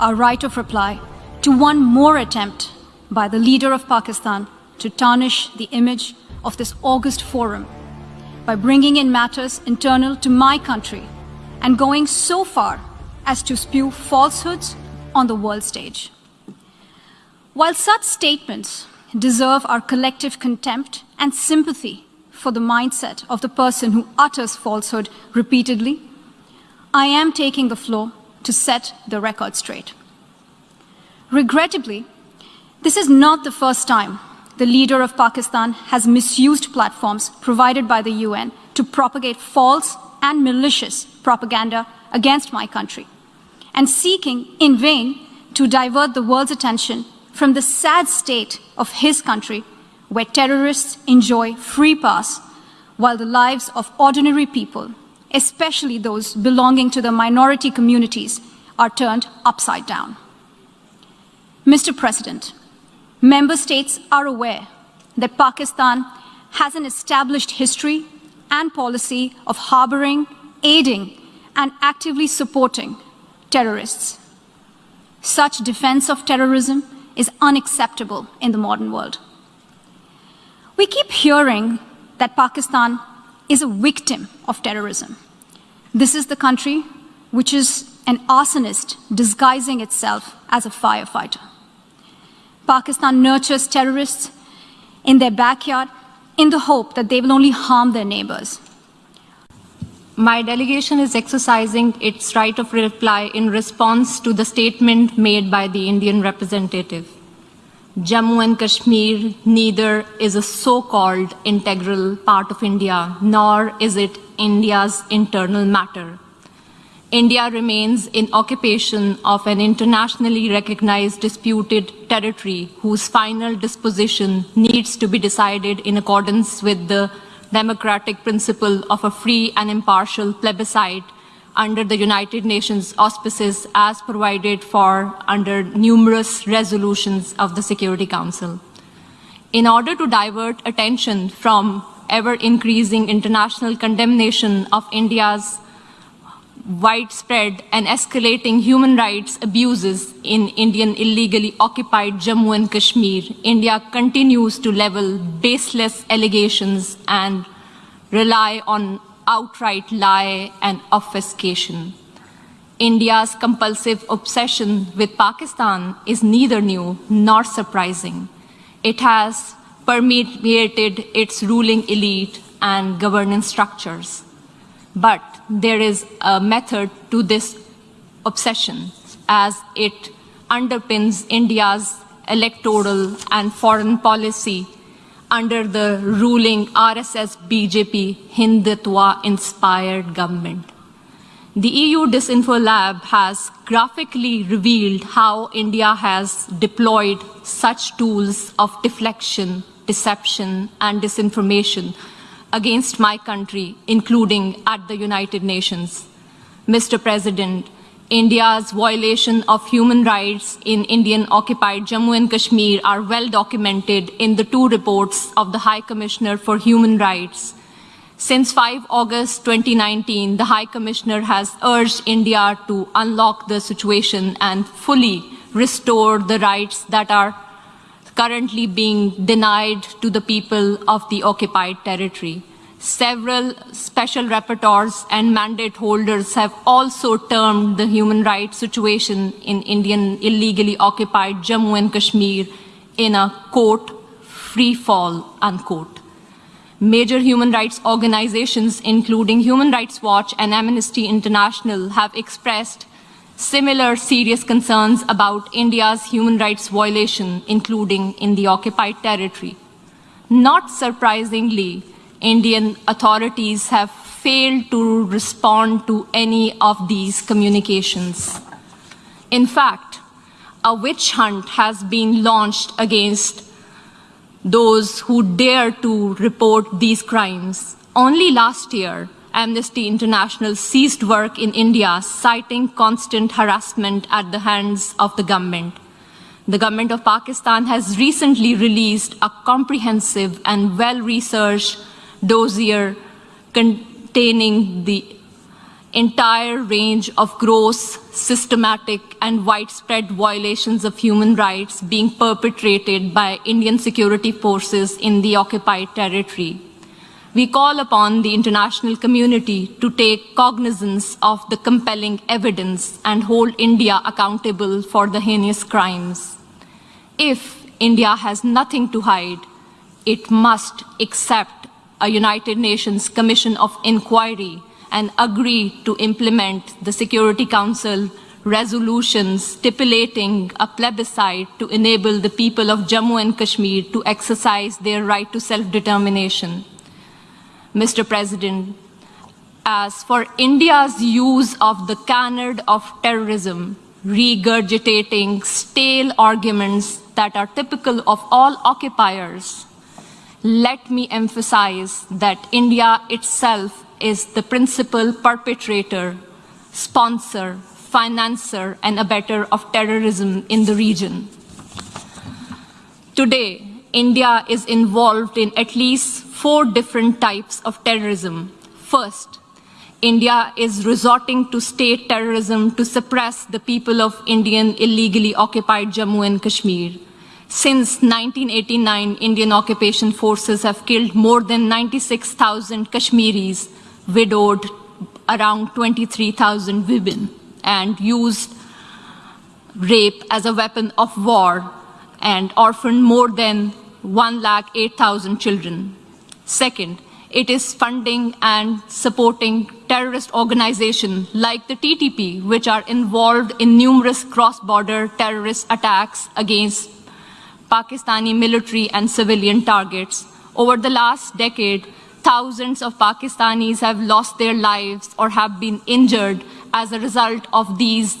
our right of reply to one more attempt by the leader of Pakistan to tarnish the image of this August forum by bringing in matters internal to my country and going so far as to spew falsehoods on the world stage. While such statements deserve our collective contempt and sympathy for the mindset of the person who utters falsehood repeatedly, I am taking the floor to set the record straight. Regrettably, this is not the first time the leader of Pakistan has misused platforms provided by the UN to propagate false and malicious propaganda against my country, and seeking in vain to divert the world's attention from the sad state of his country where terrorists enjoy free pass while the lives of ordinary people especially those belonging to the minority communities, are turned upside down. Mr. President, member states are aware that Pakistan has an established history and policy of harboring, aiding, and actively supporting terrorists. Such defense of terrorism is unacceptable in the modern world. We keep hearing that Pakistan is a victim of terrorism. This is the country which is an arsonist disguising itself as a firefighter. Pakistan nurtures terrorists in their backyard in the hope that they will only harm their neighbors. My delegation is exercising its right of reply in response to the statement made by the Indian representative. Jammu and Kashmir neither is a so-called integral part of India, nor is it India's internal matter. India remains in occupation of an internationally recognized disputed territory whose final disposition needs to be decided in accordance with the democratic principle of a free and impartial plebiscite under the United Nations auspices as provided for under numerous resolutions of the Security Council. In order to divert attention from ever-increasing international condemnation of India's widespread and escalating human rights abuses in Indian illegally occupied Jammu and Kashmir, India continues to level baseless allegations and rely on outright lie and obfuscation. India's compulsive obsession with Pakistan is neither new nor surprising. It has permeated its ruling elite and governance structures. But there is a method to this obsession as it underpins India's electoral and foreign policy under the ruling RSS BJP Hindutva inspired government. The EU Disinfo Lab has graphically revealed how India has deployed such tools of deflection, deception, and disinformation against my country, including at the United Nations. Mr. President, India's violation of human rights in Indian occupied Jammu and Kashmir are well documented in the two reports of the High Commissioner for Human Rights. Since 5 August 2019, the High Commissioner has urged India to unlock the situation and fully restore the rights that are currently being denied to the people of the occupied territory. Several special rapporteurs and mandate holders have also termed the human rights situation in Indian illegally occupied Jammu and Kashmir in a quote, free fall, unquote. Major human rights organizations, including Human Rights Watch and Amnesty International, have expressed similar serious concerns about India's human rights violation, including in the occupied territory. Not surprisingly, Indian authorities have failed to respond to any of these communications. In fact, a witch hunt has been launched against those who dare to report these crimes. Only last year, Amnesty International ceased work in India, citing constant harassment at the hands of the government. The government of Pakistan has recently released a comprehensive and well-researched dossier containing the entire range of gross, systematic, and widespread violations of human rights being perpetrated by Indian security forces in the occupied territory. We call upon the international community to take cognizance of the compelling evidence and hold India accountable for the heinous crimes. If India has nothing to hide, it must accept a United Nations Commission of Inquiry and agree to implement the Security Council resolutions stipulating a plebiscite to enable the people of Jammu and Kashmir to exercise their right to self-determination. Mr. President, as for India's use of the canard of terrorism, regurgitating stale arguments that are typical of all occupiers, let me emphasize that India itself is the principal perpetrator, sponsor, financer, and abettor of terrorism in the region. Today, India is involved in at least four different types of terrorism. First, India is resorting to state terrorism to suppress the people of Indian illegally occupied Jammu and Kashmir. Since 1989, Indian occupation forces have killed more than 96,000 Kashmiris widowed around 23,000 women and used rape as a weapon of war and orphaned more than 1,08,000 children. Second, it is funding and supporting terrorist organizations like the TTP, which are involved in numerous cross-border terrorist attacks against Pakistani military and civilian targets. Over the last decade, thousands of Pakistanis have lost their lives or have been injured as a result of these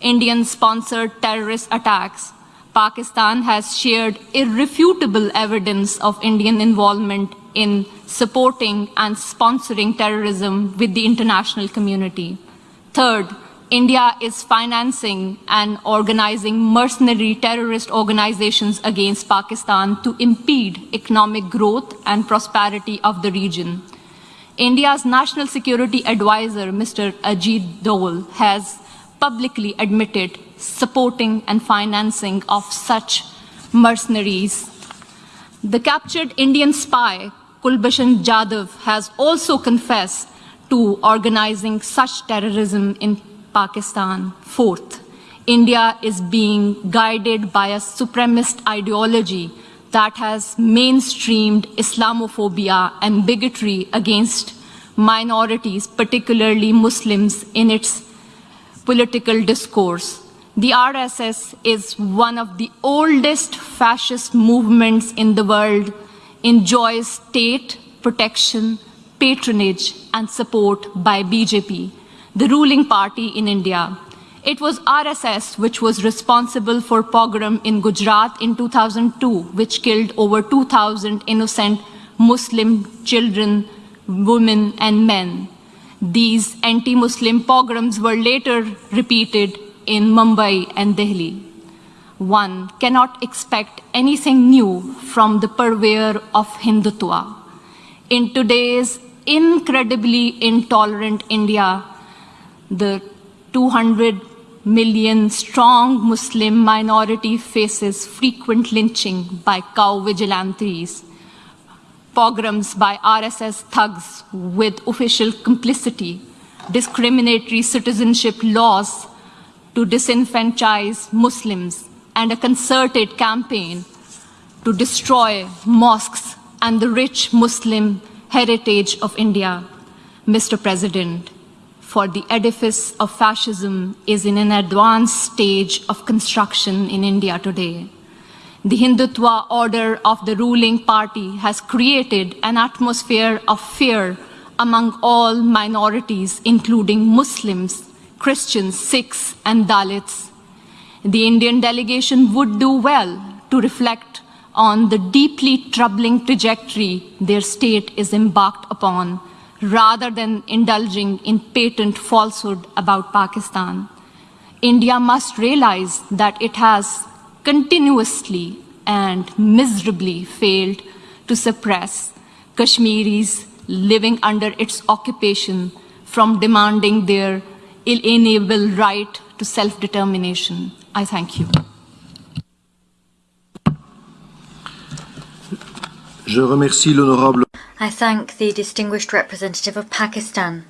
Indian-sponsored terrorist attacks. Pakistan has shared irrefutable evidence of Indian involvement in supporting and sponsoring terrorism with the international community. Third, India is financing and organizing mercenary terrorist organizations against Pakistan to impede economic growth and prosperity of the region. India's National Security Advisor, Mr. Ajit Doval, has publicly admitted supporting and financing of such mercenaries. The captured Indian spy, Kulbhushan Jadhav, has also confessed to organizing such terrorism in Pakistan. Fourth, India is being guided by a supremacist ideology that has mainstreamed Islamophobia and bigotry against minorities, particularly Muslims, in its political discourse. The RSS is one of the oldest fascist movements in the world, enjoys state protection, patronage, and support by BJP the ruling party in India. It was RSS which was responsible for pogrom in Gujarat in 2002, which killed over 2,000 innocent Muslim children, women, and men. These anti-Muslim pogroms were later repeated in Mumbai and Delhi. One cannot expect anything new from the purveyor of Hindutva. In today's incredibly intolerant India, the 200 million strong Muslim minority faces frequent lynching by cow vigilantes, pogroms by RSS thugs with official complicity, discriminatory citizenship laws to disenfranchise Muslims, and a concerted campaign to destroy mosques and the rich Muslim heritage of India. Mr. President, for the edifice of fascism is in an advanced stage of construction in India today. The Hindutva order of the ruling party has created an atmosphere of fear among all minorities, including Muslims, Christians, Sikhs, and Dalits. The Indian delegation would do well to reflect on the deeply troubling trajectory their state is embarked upon rather than indulging in patent falsehood about Pakistan. India must realize that it has continuously and miserably failed to suppress Kashmiris living under its occupation from demanding their inalienable right to self determination. I thank you. Je remercie l'honorable I thank the distinguished representative of Pakistan.